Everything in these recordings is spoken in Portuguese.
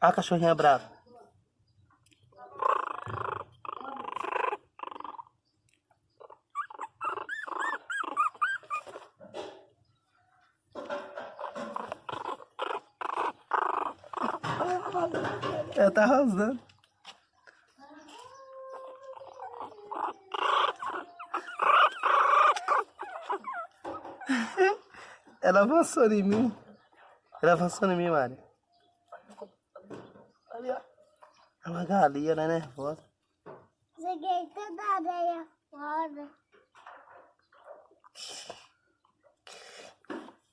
a cachorrinha brava. Ela tá arrasando. Ela avançou em mim. Ela avançou em mim, Mari. É uma galinha, ela é nervosa. Joguei toda a areia fora.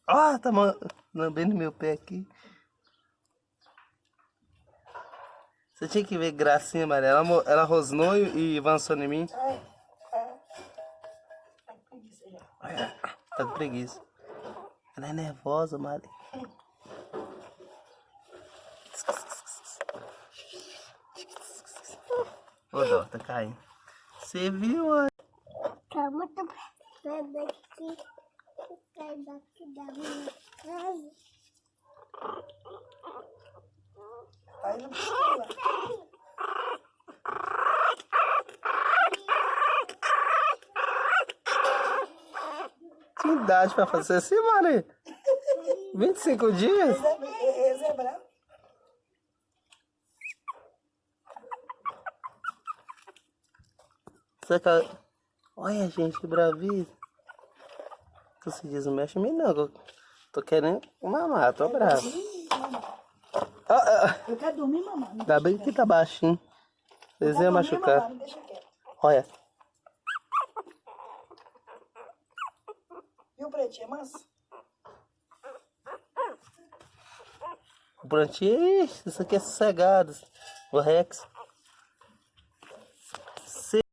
Ó, tá ma- lambendo meu pé aqui. Você tinha que ver gracinha, Maria. Ela, ela rosnou e e avançou em mim. Olha, Tá com preguiça. Ela é nervosa, Mari. Ô, dó, tá caindo. Você viu, ó? Tá muito perto daqui. Sai daqui da minha casa. Tá. Que idade pra fazer assim, Mari? 25 dias? Esse esse é bravo. Você. Olha, gente, que bravice. Tu se diz, não mexe em mim, não. Tô querendo mamar, tô bravo. Ó, ó, Eu quero dormir, mamãe. Ainda bem que tá baixinho. Vocês iam machucar. Mamãe. Olha. Viu, pretinho? É manso? O Prontinho, ixi, isso aqui é sossegado. O Rex.